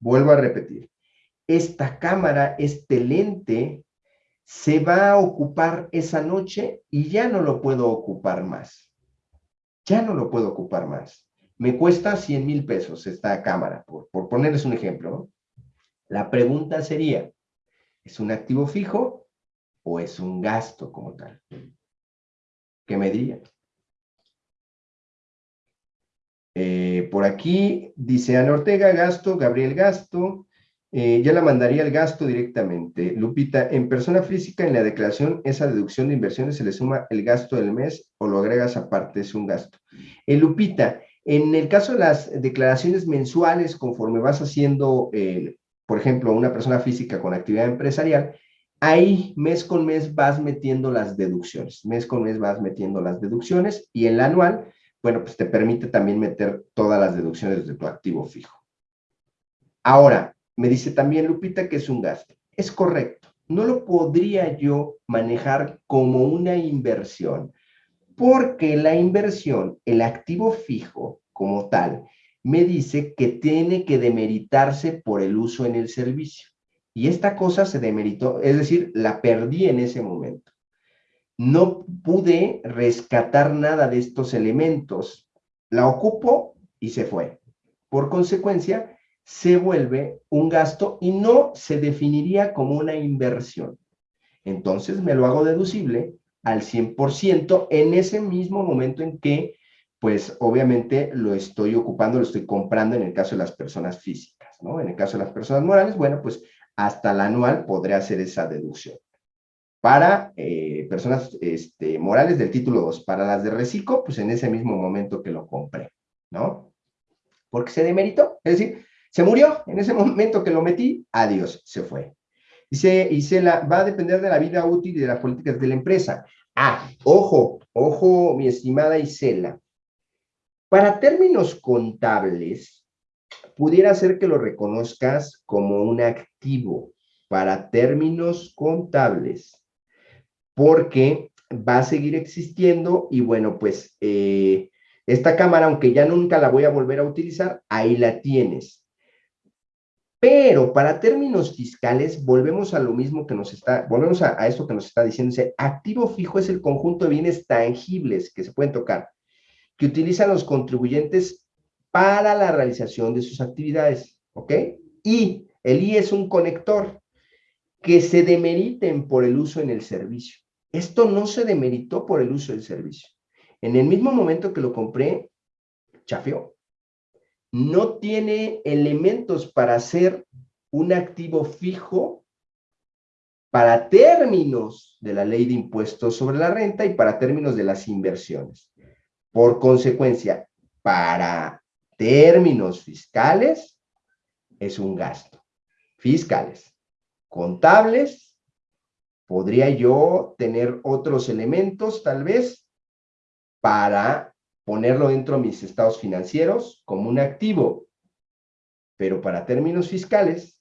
vuelvo a repetir, esta cámara, este lente, se va a ocupar esa noche y ya no lo puedo ocupar más. Ya no lo puedo ocupar más. Me cuesta 100 mil pesos esta cámara, por, por ponerles un ejemplo. La pregunta sería, ¿es un activo fijo o es un gasto como tal? ¿Qué me dirían? Eh, por aquí dice Ana Ortega, gasto, Gabriel Gasto, eh, ya la mandaría el gasto directamente. Lupita, en persona física, en la declaración, esa deducción de inversiones se le suma el gasto del mes o lo agregas aparte, es un gasto. Eh, Lupita, en el caso de las declaraciones mensuales, conforme vas haciendo, por ejemplo, una persona física con actividad empresarial, ahí mes con mes vas metiendo las deducciones. Mes con mes vas metiendo las deducciones y en la anual bueno, pues te permite también meter todas las deducciones de tu activo fijo. Ahora, me dice también Lupita que es un gasto. Es correcto. No lo podría yo manejar como una inversión, porque la inversión, el activo fijo como tal, me dice que tiene que demeritarse por el uso en el servicio. Y esta cosa se demeritó, es decir, la perdí en ese momento no pude rescatar nada de estos elementos. La ocupo y se fue. Por consecuencia, se vuelve un gasto y no se definiría como una inversión. Entonces me lo hago deducible al 100% en ese mismo momento en que, pues obviamente lo estoy ocupando, lo estoy comprando en el caso de las personas físicas, ¿no? En el caso de las personas morales, bueno, pues hasta la anual podré hacer esa deducción para eh, personas este, morales del título 2. Para las de reciclo, pues en ese mismo momento que lo compré, ¿no? Porque se demeritó, es decir, se murió en ese momento que lo metí, adiós, se fue. Dice Isela, va a depender de la vida útil y de las políticas de la empresa. Ah, ojo, ojo, mi estimada Isela. Para términos contables, pudiera ser que lo reconozcas como un activo. Para términos contables, porque va a seguir existiendo y bueno, pues eh, esta cámara, aunque ya nunca la voy a volver a utilizar, ahí la tienes. Pero para términos fiscales, volvemos a lo mismo que nos está, volvemos a, esto que nos está diciendo. activo fijo es el conjunto de bienes tangibles que se pueden tocar, que utilizan los contribuyentes para la realización de sus actividades, ¿ok? Y el I es un conector que se demeriten por el uso en el servicio. Esto no se demeritó por el uso del servicio. En el mismo momento que lo compré, chafeó. No tiene elementos para ser un activo fijo para términos de la ley de impuestos sobre la renta y para términos de las inversiones. Por consecuencia, para términos fiscales, es un gasto. Fiscales. Contables, podría yo tener otros elementos, tal vez, para ponerlo dentro de mis estados financieros como un activo. Pero para términos fiscales,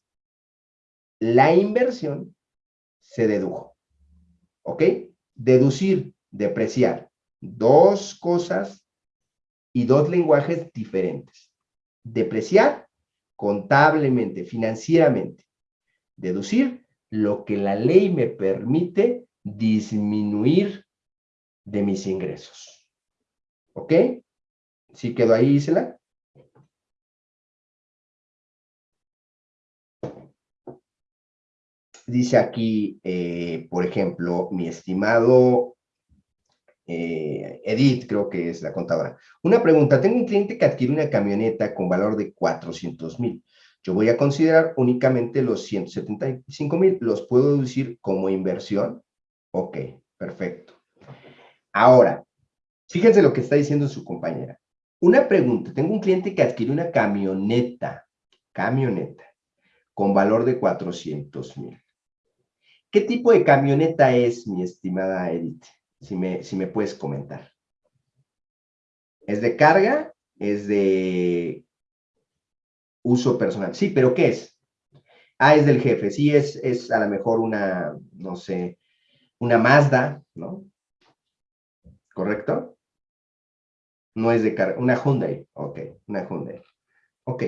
la inversión se dedujo. ¿Ok? Deducir, depreciar. Dos cosas y dos lenguajes diferentes. Depreciar contablemente, financieramente. Deducir lo que la ley me permite disminuir de mis ingresos. ¿Ok? ¿Sí quedó ahí, Isela? Dice aquí, eh, por ejemplo, mi estimado eh, Edith, creo que es la contadora. Una pregunta, tengo un cliente que adquiere una camioneta con valor de 400 mil. Yo voy a considerar únicamente los 175 mil, los puedo deducir como inversión. Ok, perfecto. Ahora, fíjense lo que está diciendo su compañera. Una pregunta, tengo un cliente que adquiere una camioneta, camioneta, con valor de 400 mil. ¿Qué tipo de camioneta es, mi estimada Edith? Si me, si me puedes comentar. ¿Es de carga? ¿Es de uso personal. Sí, pero ¿qué es? Ah, es del jefe. Sí, es, es a lo mejor una, no sé, una Mazda, ¿no? ¿Correcto? No es de carga, una Hyundai. Ok, una Hyundai. Ok,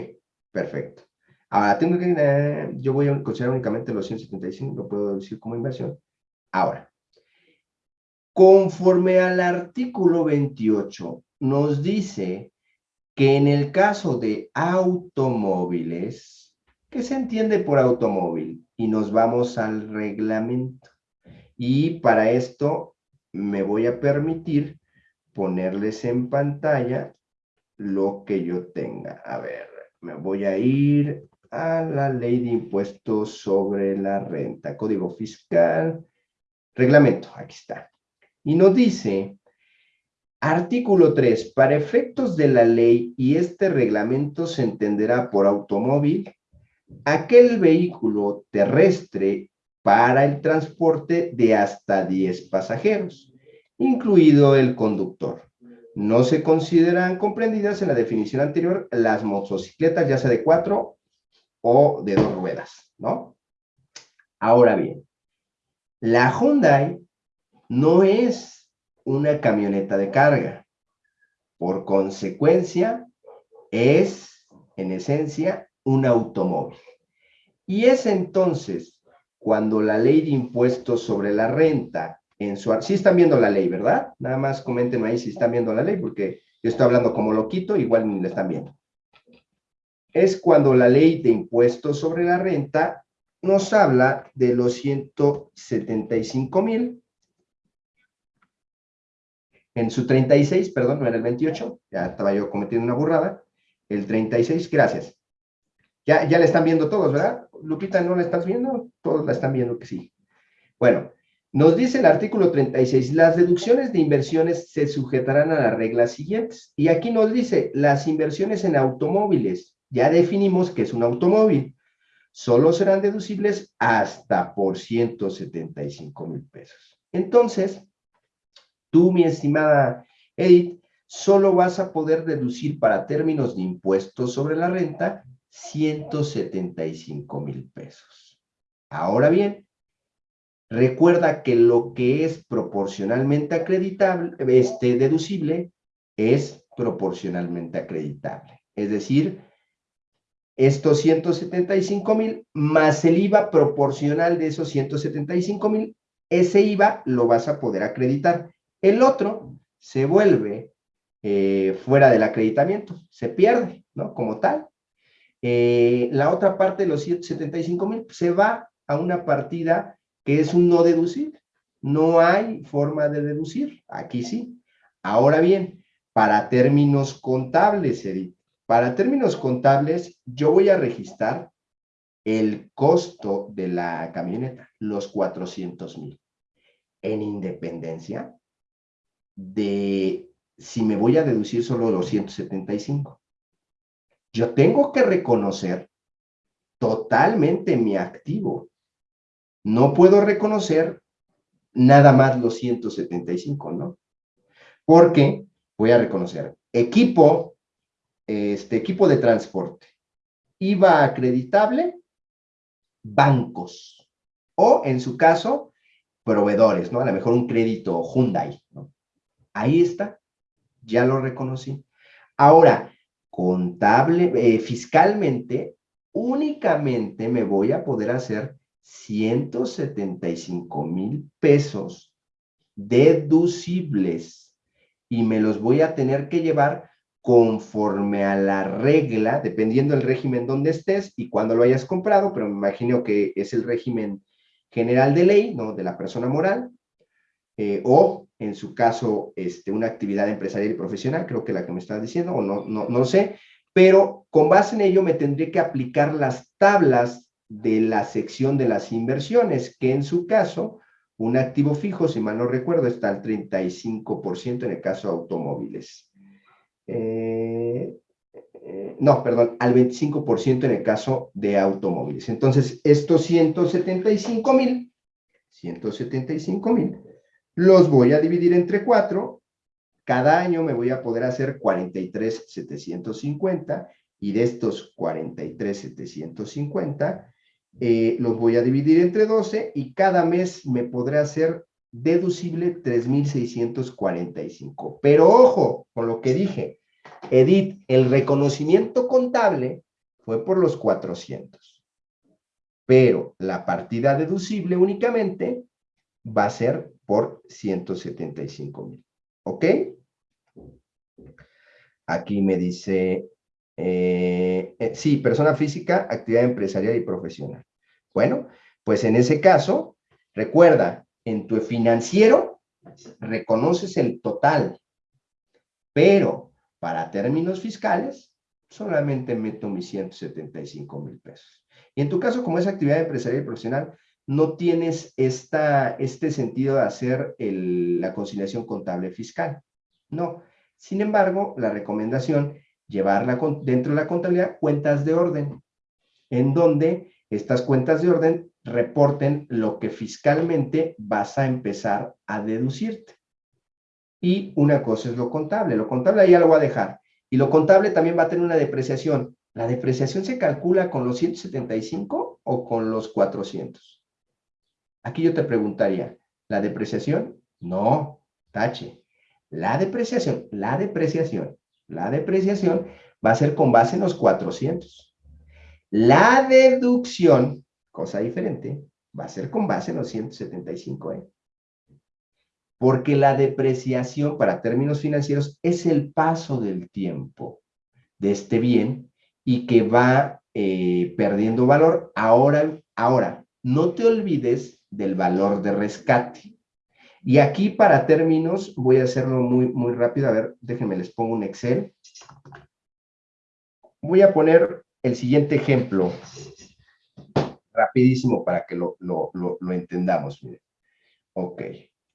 perfecto. Ahora, tengo que, eh, yo voy a considerar únicamente los 175, lo puedo decir como inversión. Ahora, conforme al artículo 28, nos dice que en el caso de automóviles, ¿qué se entiende por automóvil? Y nos vamos al reglamento. Y para esto me voy a permitir ponerles en pantalla lo que yo tenga. A ver, me voy a ir a la ley de impuestos sobre la renta, código fiscal, reglamento, aquí está. Y nos dice, artículo 3, para efectos de la ley y este reglamento se entenderá por automóvil aquel vehículo terrestre para el transporte de hasta 10 pasajeros, incluido el conductor. No se consideran comprendidas en la definición anterior las motocicletas, ya sea de cuatro o de dos ruedas, ¿no? Ahora bien, la Hyundai no es una camioneta de carga. Por consecuencia, es, en esencia, un automóvil. Y es entonces cuando la ley de impuestos sobre la renta, en su... Sí están viendo la ley, ¿verdad? Nada más comenten ahí si están viendo la ley, porque yo estoy hablando como loquito, igual ni la están viendo es cuando la ley de impuestos sobre la renta nos habla de los 175 mil. En su 36, perdón, no era el 28, ya estaba yo cometiendo una burrada. El 36, gracias. Ya, ya la están viendo todos, ¿verdad? Lupita, ¿no la estás viendo? Todos la están viendo que sí. Bueno, nos dice el artículo 36, las deducciones de inversiones se sujetarán a las reglas siguientes. Y aquí nos dice, las inversiones en automóviles, ya definimos que es un automóvil. Solo serán deducibles hasta por 175 mil pesos. Entonces, tú, mi estimada Edith, solo vas a poder deducir para términos de impuestos sobre la renta 175 mil pesos. Ahora bien, recuerda que lo que es proporcionalmente acreditable, este, deducible, es proporcionalmente acreditable. Es decir, estos 175 mil más el IVA proporcional de esos 175 mil, ese IVA lo vas a poder acreditar. El otro se vuelve eh, fuera del acreditamiento, se pierde, ¿no? Como tal. Eh, la otra parte de los 175 mil se va a una partida que es un no deducir. No hay forma de deducir, aquí sí. Ahora bien, para términos contables, Edith, para términos contables, yo voy a registrar el costo de la camioneta, los 400 mil, en independencia de si me voy a deducir solo los 175. Yo tengo que reconocer totalmente mi activo. No puedo reconocer nada más los 175, ¿no? Porque voy a reconocer equipo, este equipo de transporte. IVA acreditable, bancos, o en su caso, proveedores, ¿no? A lo mejor un crédito Hyundai, ¿no? Ahí está, ya lo reconocí. Ahora, contable, eh, fiscalmente, únicamente me voy a poder hacer 175 mil pesos deducibles y me los voy a tener que llevar conforme a la regla, dependiendo del régimen donde estés y cuando lo hayas comprado, pero me imagino que es el régimen general de ley, ¿no? De la persona moral, eh, o en su caso, este, una actividad empresarial y profesional, creo que la que me estás diciendo, o no, no, no sé, pero con base en ello me tendré que aplicar las tablas de la sección de las inversiones, que en su caso, un activo fijo, si mal no recuerdo, está al 35% en el caso de automóviles. Eh, eh, no, perdón, al 25% en el caso de automóviles. Entonces, estos 175 mil, 175 mil, los voy a dividir entre cuatro. Cada año me voy a poder hacer 43,750 y de estos 43,750 eh, los voy a dividir entre 12 y cada mes me podré hacer deducible 3,645. Pero ojo con lo que dije, Edith, el reconocimiento contable fue por los 400. Pero la partida deducible únicamente va a ser por 175 mil. ¿Ok? Aquí me dice, eh, eh, sí, persona física, actividad empresarial y profesional. Bueno, pues en ese caso, recuerda, en tu financiero reconoces el total, pero para términos fiscales solamente meto mis 175 mil pesos. Y en tu caso, como es actividad empresarial y profesional, no tienes este sentido de hacer la conciliación contable fiscal. No. Sin embargo, la recomendación, llevarla dentro de la contabilidad cuentas de orden, en donde estas cuentas de orden reporten lo que fiscalmente vas a empezar a deducirte. Y una cosa es lo contable. Lo contable ya lo voy a dejar. Y lo contable también va a tener una depreciación. ¿La depreciación se calcula con los 175 o con los 400? Aquí yo te preguntaría, ¿la depreciación? No, tache. La depreciación, la depreciación, la depreciación va a ser con base en los 400. La deducción, cosa diferente, va a ser con base en los 175, ¿eh? Porque la depreciación, para términos financieros, es el paso del tiempo de este bien y que va eh, perdiendo valor. Ahora, ahora, no te olvides del valor de rescate. Y aquí para términos, voy a hacerlo muy, muy rápido. A ver, déjenme, les pongo un Excel. Voy a poner el siguiente ejemplo, rapidísimo para que lo, entendamos. Miren. Ok,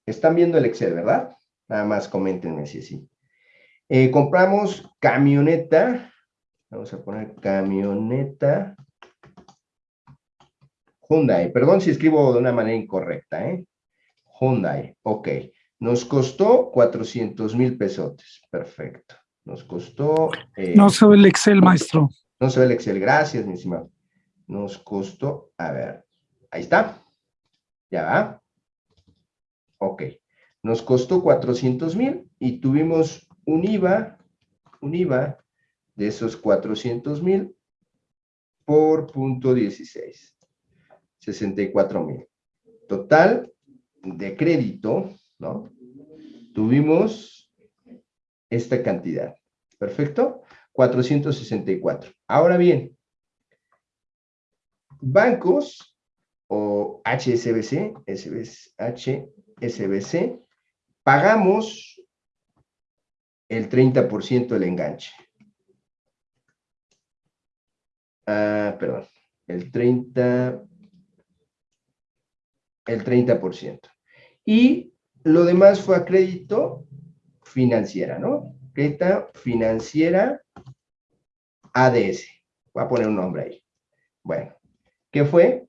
están viendo el Excel, ¿verdad? Nada más coméntenme si sí. Eh, compramos camioneta, vamos a poner camioneta Hyundai, perdón si escribo de una manera incorrecta, ¿eh? Hyundai, ok. Nos costó 400 mil pesotes, perfecto. Nos costó... Eh, no se ve el Excel, maestro. No se ve el Excel, gracias, mi estimado. Nos costó, a ver, ahí está. Ya va. Ok. Nos costó 400 mil y tuvimos un IVA, un IVA de esos 400 mil por punto 16. 64 mil. Total de crédito, ¿no? Tuvimos esta cantidad. ¿Perfecto? 464. Ahora bien, bancos o HSBC, HSBC, pagamos el 30% del enganche. Ah, perdón, el 30, el 30%. Y lo demás fue a crédito financiera, ¿no? Crédito financiera ADS. Voy a poner un nombre ahí. Bueno, ¿qué fue?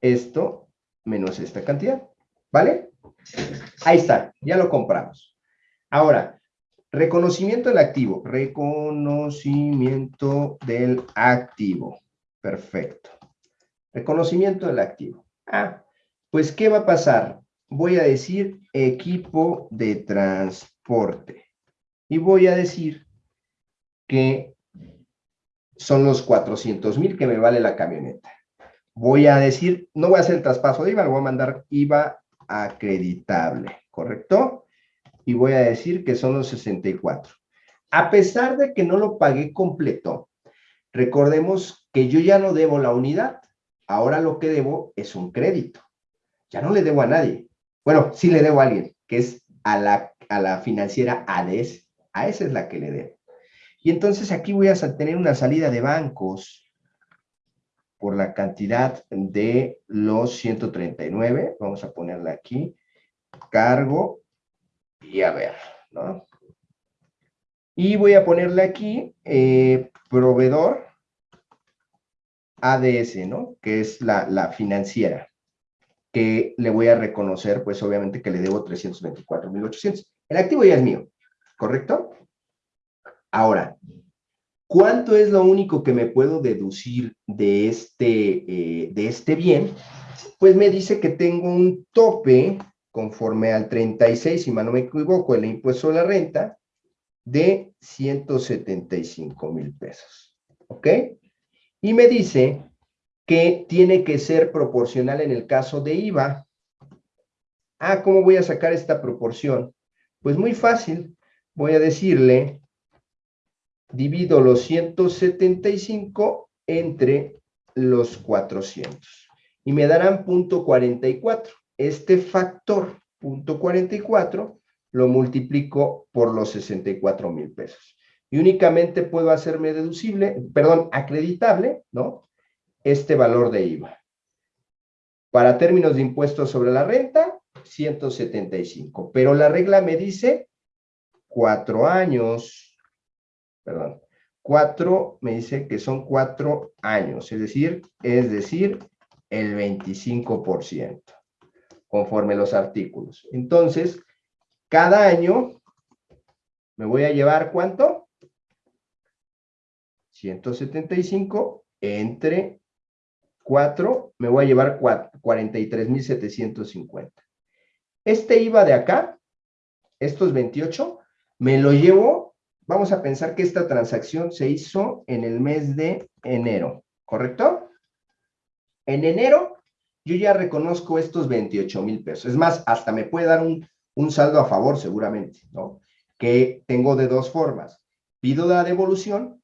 Esto menos esta cantidad, ¿vale? Ahí está, ya lo compramos. Ahora, reconocimiento del activo. Reconocimiento del activo. Perfecto. Reconocimiento del activo. Ah, pues, ¿qué va a pasar? Voy a decir equipo de transporte. Y voy a decir que son los 400 mil que me vale la camioneta. Voy a decir, no voy a hacer el traspaso de IVA, lo voy a mandar IVA acreditable, ¿correcto? Y voy a decir que son los 64. A pesar de que no lo pagué completo, recordemos que yo ya no debo la unidad. Ahora lo que debo es un crédito ya no le debo a nadie. Bueno, sí le debo a alguien, que es a la, a la financiera ADES. A esa es la que le debo. Y entonces aquí voy a tener una salida de bancos por la cantidad de los 139. Vamos a ponerla aquí. Cargo y a ver, ¿no? Y voy a ponerle aquí eh, proveedor ADS, ¿no? Que es la, la financiera que le voy a reconocer, pues obviamente que le debo 324.800. El activo ya es mío, ¿correcto? Ahora, ¿cuánto es lo único que me puedo deducir de este, eh, de este bien? Pues me dice que tengo un tope conforme al 36, si mal no me equivoco, el impuesto a la renta, de 175 mil pesos. ¿Ok? Y me dice que tiene que ser proporcional en el caso de IVA. Ah, ¿cómo voy a sacar esta proporción? Pues muy fácil. Voy a decirle, divido los 175 entre los 400. Y me darán punto 44. Este factor, punto 44, lo multiplico por los 64 mil pesos. Y únicamente puedo hacerme deducible, perdón, acreditable, ¿no? Este valor de IVA. Para términos de impuestos sobre la renta, 175. Pero la regla me dice cuatro años, perdón, cuatro, me dice que son cuatro años, es decir, es decir, el 25%, conforme los artículos. Entonces, cada año me voy a llevar, ¿cuánto? 175 entre 4, me voy a llevar 43,750. Este IVA de acá, estos 28, me lo llevo, vamos a pensar que esta transacción se hizo en el mes de enero, ¿correcto? En enero, yo ya reconozco estos 28 mil pesos. Es más, hasta me puede dar un, un saldo a favor seguramente, ¿no? Que tengo de dos formas. Pido la devolución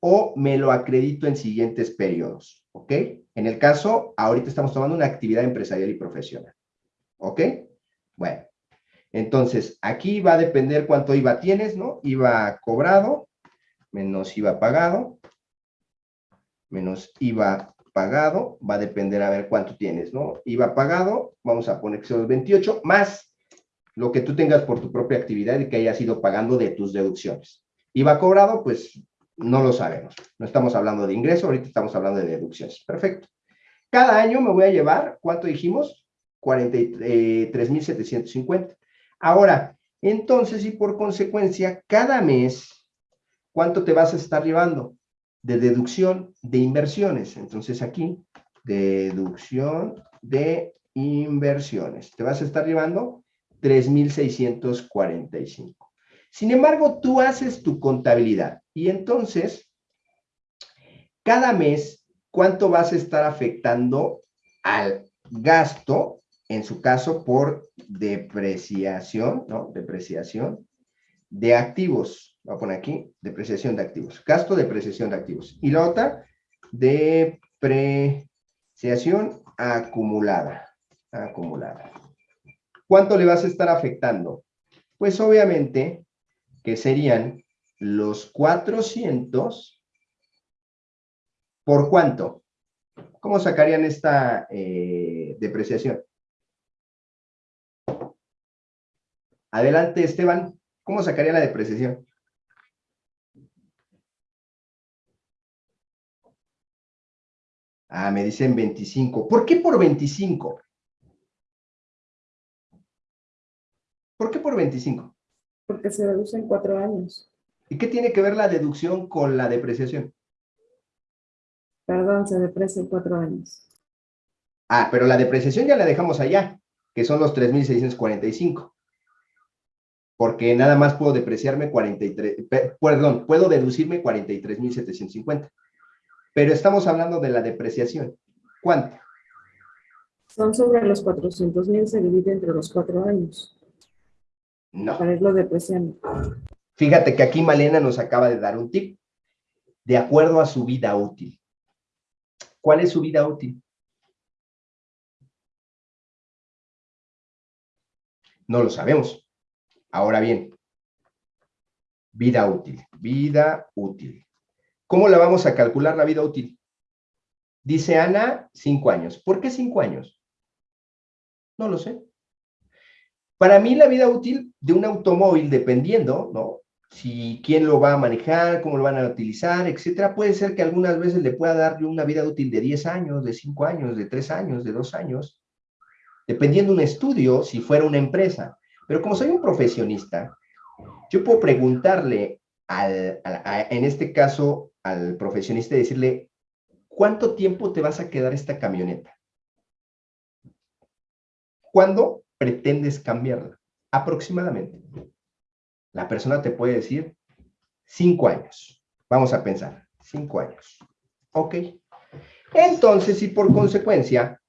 o me lo acredito en siguientes periodos, ¿ok? En el caso, ahorita estamos tomando una actividad empresarial y profesional, ¿ok? Bueno, entonces, aquí va a depender cuánto IVA tienes, ¿no? IVA cobrado, menos IVA pagado, menos IVA pagado, va a depender a ver cuánto tienes, ¿no? IVA pagado, vamos a poner que son los 28, más lo que tú tengas por tu propia actividad y que hayas ido pagando de tus deducciones. IVA cobrado, pues no lo sabemos. No estamos hablando de ingreso, ahorita estamos hablando de deducciones. Perfecto. Cada año me voy a llevar, ¿cuánto dijimos? 43,750. Ahora, entonces, y por consecuencia, cada mes, ¿cuánto te vas a estar llevando? De deducción de inversiones. Entonces, aquí, deducción de inversiones. Te vas a estar llevando 3,645. Sin embargo, tú haces tu contabilidad y entonces, cada mes, ¿cuánto vas a estar afectando al gasto, en su caso por depreciación, ¿no? Depreciación de activos. Voy a poner aquí, depreciación de activos. Gasto, depreciación de activos. Y la otra, depreciación acumulada. Acumulada. ¿Cuánto le vas a estar afectando? Pues obviamente que serían los 400 por cuánto. ¿Cómo sacarían esta eh, depreciación? Adelante, Esteban. ¿Cómo sacaría la depreciación? Ah, me dicen 25. ¿Por qué por 25? ¿Por qué por 25? Porque se deduce en cuatro años. ¿Y qué tiene que ver la deducción con la depreciación? Perdón, se deprecia en cuatro años. Ah, pero la depreciación ya la dejamos allá, que son los 3,645. Porque nada más puedo depreciarme 43, perdón, puedo deducirme 43,750. Pero estamos hablando de la depreciación. ¿Cuánto? Son sobre los 400 mil, se divide entre los cuatro años. No. Fíjate que aquí Malena nos acaba de dar un tip. De acuerdo a su vida útil. ¿Cuál es su vida útil? No lo sabemos. Ahora bien, vida útil, vida útil. ¿Cómo la vamos a calcular la vida útil? Dice Ana, cinco años. ¿Por qué cinco años? No lo sé. Para mí la vida útil de un automóvil, dependiendo, ¿no? Si quién lo va a manejar, cómo lo van a utilizar, etcétera, puede ser que algunas veces le pueda dar una vida útil de 10 años, de 5 años, de 3 años, de 2 años, dependiendo un estudio, si fuera una empresa. Pero como soy un profesionista, yo puedo preguntarle, al, en este caso, al profesionista y decirle, ¿cuánto tiempo te vas a quedar esta camioneta? ¿Cuándo pretendes cambiarla? Aproximadamente. La persona te puede decir cinco años. Vamos a pensar, cinco años. Ok. Entonces, y por consecuencia,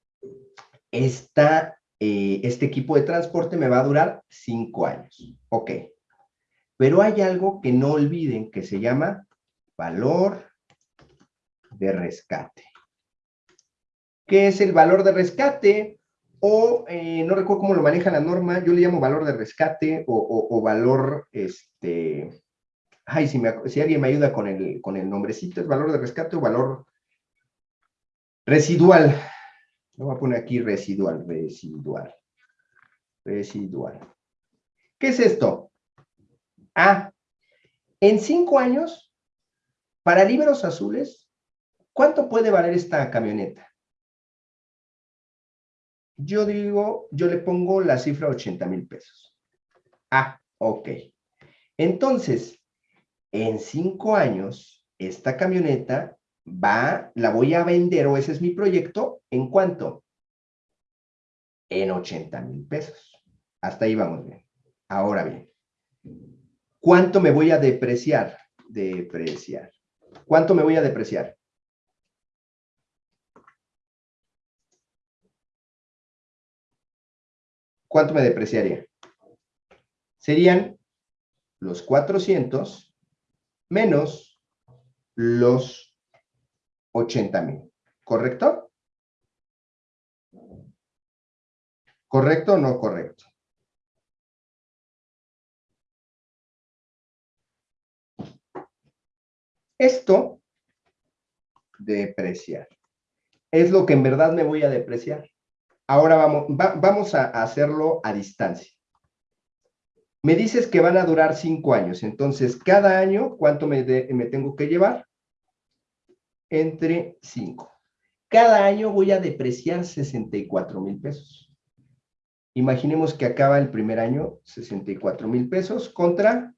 eh, este equipo de transporte me va a durar cinco años. Ok. Pero hay algo que no olviden que se llama valor de rescate. ¿Qué es el valor de rescate? O, eh, no recuerdo cómo lo maneja la norma, yo le llamo valor de rescate o, valor, este, ay, si, alguien me ayuda con el, con el nombrecito, ¿es valor de rescate o valor residual? Lo voy a poner aquí residual, residual, residual. ¿Qué es esto? Ah, en cinco años, para libros azules, ¿cuánto puede valer esta camioneta? Yo digo, yo le pongo la cifra 80 mil pesos. Ah, ok. Entonces, en cinco años, esta camioneta va, la voy a vender, o ese es mi proyecto, ¿en cuánto? En 80 mil pesos. Hasta ahí vamos bien. Ahora bien, ¿cuánto me voy a depreciar? Depreciar. ¿Cuánto me voy a depreciar? ¿Cuánto me depreciaría? Serían los 400 menos los 80 mil. ¿Correcto? ¿Correcto o no correcto? Esto, depreciar, es lo que en verdad me voy a depreciar. Ahora vamos, vamos a hacerlo a distancia. Me dices que van a durar cinco años, entonces cada año, ¿cuánto me, me tengo que llevar? Entre cinco. Cada año voy a depreciar 64 mil pesos. Imaginemos que acaba el primer año 64 mil pesos contra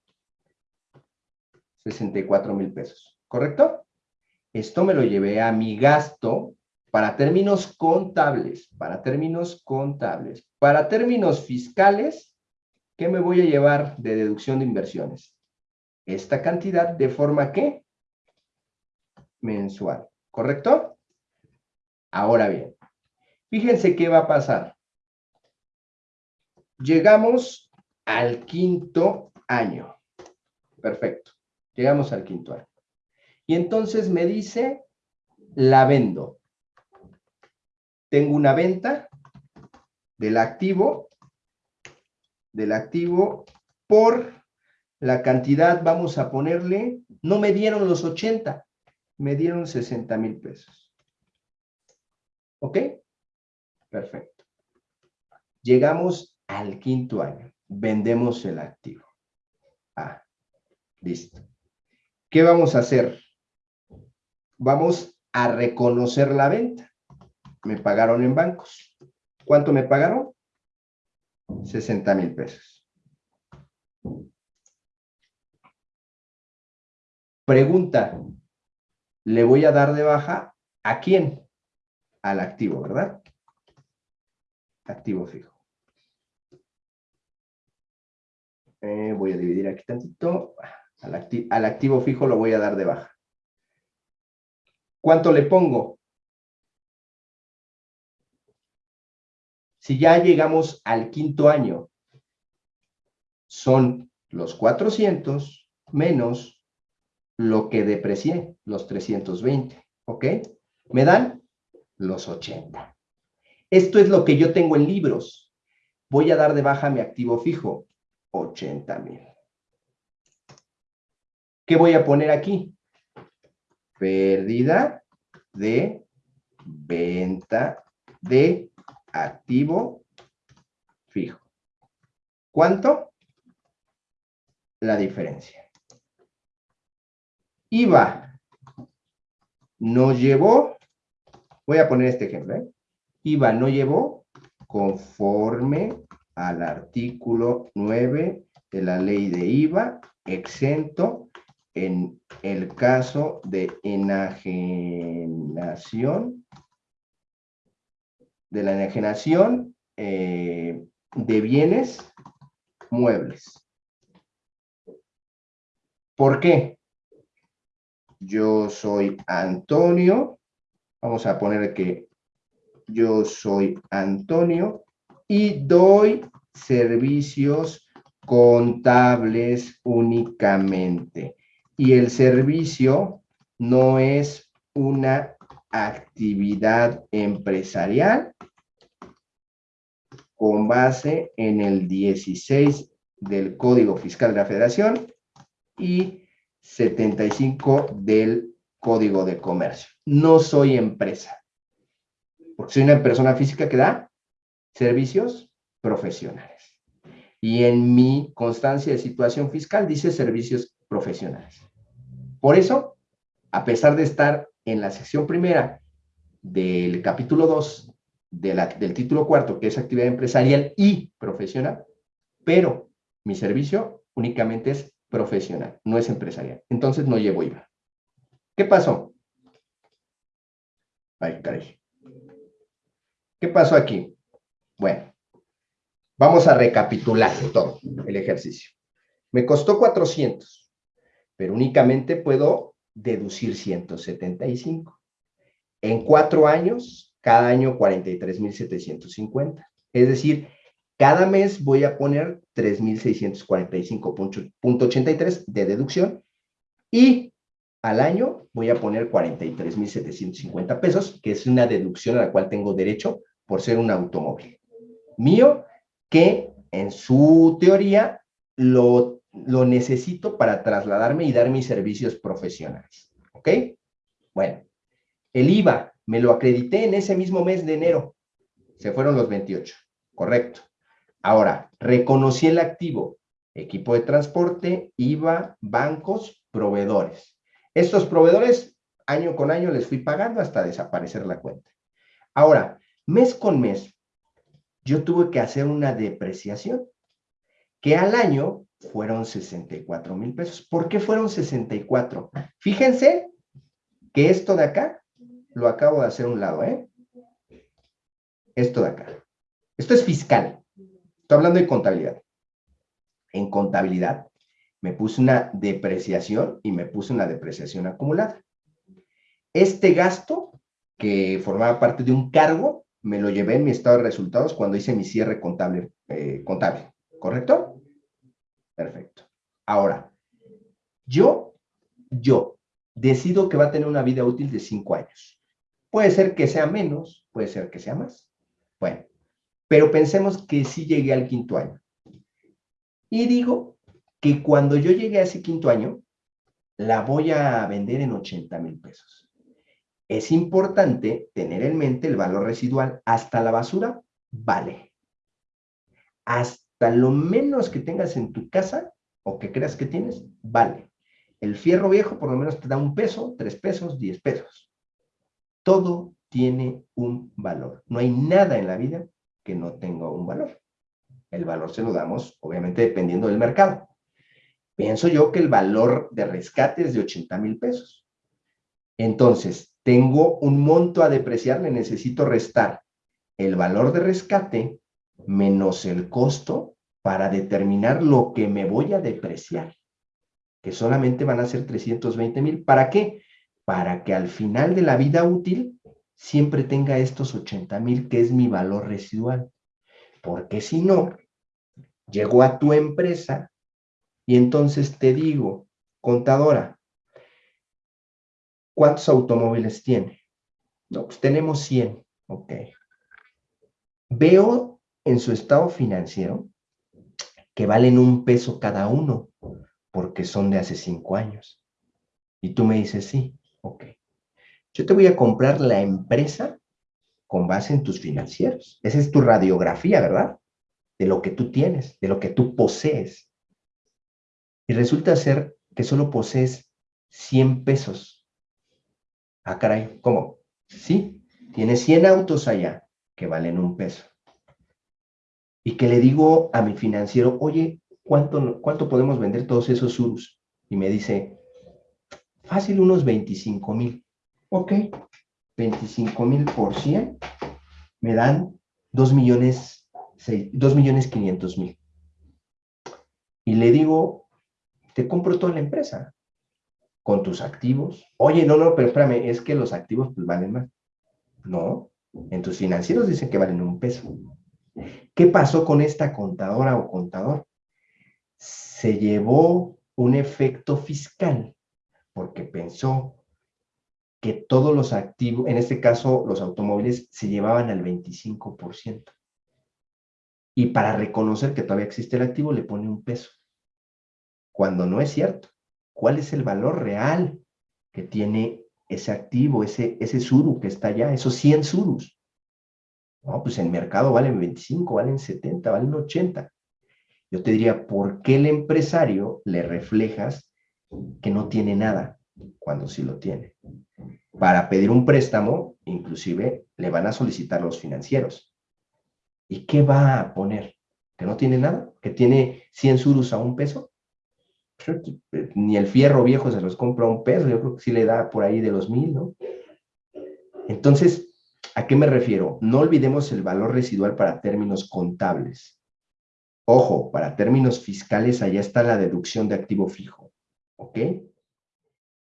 64 mil pesos, ¿correcto? Esto me lo llevé a mi gasto para términos contables, para términos contables, para términos fiscales, ¿qué me voy a llevar de deducción de inversiones? Esta cantidad de forma que mensual, ¿correcto? Ahora bien, fíjense qué va a pasar. Llegamos al quinto año. Perfecto. Llegamos al quinto año. Y entonces me dice, la vendo tengo una venta del activo, del activo por la cantidad, vamos a ponerle, no me dieron los 80, me dieron 60 mil pesos. ¿Ok? Perfecto. Llegamos al quinto año, vendemos el activo. Ah, listo. ¿Qué vamos a hacer? Vamos a reconocer la venta me pagaron en bancos. ¿Cuánto me pagaron? 60 mil pesos. Pregunta, ¿le voy a dar de baja a quién? Al activo, ¿verdad? Activo fijo. Eh, voy a dividir aquí tantito. Al, al activo fijo lo voy a dar de baja. ¿Cuánto le pongo? Si ya llegamos al quinto año, son los 400 menos lo que deprecié, los 320, ¿ok? Me dan los 80. Esto es lo que yo tengo en libros. Voy a dar de baja mi activo fijo, 80 mil. ¿Qué voy a poner aquí? Pérdida de venta de activo fijo. ¿Cuánto? La diferencia. IVA no llevó, voy a poner este ejemplo, ¿eh? IVA no llevó conforme al artículo 9 de la ley de IVA, exento en el caso de enajenación de la enajenación eh, de bienes muebles. ¿Por qué? Yo soy Antonio, Vamos a poner que yo soy Antonio y doy servicios contables únicamente. Y el servicio no es una actividad empresarial con base en el 16 del Código Fiscal de la Federación y 75 del Código de Comercio. No soy empresa, porque soy una persona física que da servicios profesionales. Y en mi constancia de situación fiscal dice servicios profesionales. Por eso, a pesar de estar en la sección primera del capítulo 2 del título cuarto, que es actividad empresarial y profesional, pero mi servicio únicamente es profesional, no es empresarial. Entonces no llevo IVA. ¿Qué pasó? Ay, caray. ¿Qué pasó aquí? Bueno, vamos a recapitular todo el ejercicio. Me costó 400, pero únicamente puedo deducir 175. En cuatro años, cada año 43,750. Es decir, cada mes voy a poner 3,645.83 de deducción y al año voy a poner 43,750 pesos, que es una deducción a la cual tengo derecho por ser un automóvil mío, que en su teoría lo, lo necesito para trasladarme y dar mis servicios profesionales. ¿Ok? Bueno, el IVA me lo acredité en ese mismo mes de enero. Se fueron los 28. Correcto. Ahora, reconocí el activo, equipo de transporte, IVA, bancos, proveedores. Estos proveedores, año con año les fui pagando hasta desaparecer la cuenta. Ahora, mes con mes, yo tuve que hacer una depreciación, que al año fueron 64 mil pesos. ¿Por qué fueron 64? Fíjense que esto de acá lo acabo de hacer un lado, ¿eh? Esto de acá. Esto es fiscal. Estoy hablando de contabilidad. En contabilidad me puse una depreciación y me puse una depreciación acumulada. Este gasto, que formaba parte de un cargo, me lo llevé en mi estado de resultados cuando hice mi cierre contable, eh, contable. ¿correcto? Perfecto. Ahora, yo, yo decido que va a tener una vida útil de cinco años. Puede ser que sea menos, puede ser que sea más. Bueno, pero pensemos que sí llegué al quinto año. Y digo que cuando yo llegue a ese quinto año, la voy a vender en 80 mil pesos. Es importante tener en mente el valor residual. Hasta la basura vale. Hasta lo menos que tengas en tu casa o que creas que tienes, vale. El fierro viejo por lo menos te da un peso, tres pesos, diez pesos. Todo tiene un valor. No hay nada en la vida que no tenga un valor. El valor se lo damos, obviamente, dependiendo del mercado. Pienso yo que el valor de rescate es de 80 mil pesos. Entonces, tengo un monto a depreciar, le necesito restar el valor de rescate menos el costo para determinar lo que me voy a depreciar, que solamente van a ser 320 mil. ¿Para qué? Para que al final de la vida útil siempre tenga estos 80 mil, que es mi valor residual. Porque si no, llego a tu empresa y entonces te digo, contadora, ¿cuántos automóviles tiene? No, pues tenemos 100. Ok. Veo en su estado financiero que valen un peso cada uno porque son de hace cinco años. Y tú me dices, sí, ok. Yo te voy a comprar la empresa con base en tus financieros. Esa es tu radiografía, ¿verdad? De lo que tú tienes, de lo que tú posees. Y resulta ser que solo posees 100 pesos. Ah, caray, ¿cómo? Sí, tienes 100 autos allá que valen un peso. Y que le digo a mi financiero, oye, ¿cuánto, cuánto podemos vender todos esos surus? Y me dice, fácil unos 25 mil. Ok, 25 mil por 100 me dan 2 millones, 2 millones 500 mil. Y le digo, te compro toda la empresa con tus activos. Oye, no, no, pero espérame, es que los activos pues valen más. No, en tus financieros dicen que valen un peso. ¿Qué pasó con esta contadora o contador? Se llevó un efecto fiscal porque pensó que todos los activos, en este caso los automóviles, se llevaban al 25%. Y para reconocer que todavía existe el activo, le pone un peso. Cuando no es cierto. ¿Cuál es el valor real que tiene ese activo, ese, ese suru que está allá, esos 100 surus? No, pues en mercado valen 25, valen 70, valen 80. Yo te diría, ¿por qué el empresario le reflejas que no tiene nada cuando sí lo tiene? Para pedir un préstamo, inclusive, le van a solicitar los financieros. ¿Y qué va a poner? ¿Que no tiene nada? ¿Que tiene 100 surus a un peso? Ni el fierro viejo se los compra a un peso, yo creo que sí le da por ahí de los mil, ¿no? Entonces, ¿A qué me refiero? No olvidemos el valor residual para términos contables. Ojo, para términos fiscales allá está la deducción de activo fijo, ¿ok?